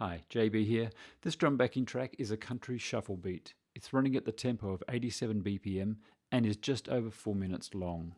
Hi, JB here. This drum backing track is a country shuffle beat. It's running at the tempo of 87 BPM and is just over 4 minutes long.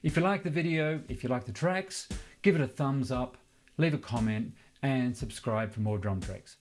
If you like the video, if you like the tracks, give it a thumbs up, leave a comment and subscribe for more drum tracks.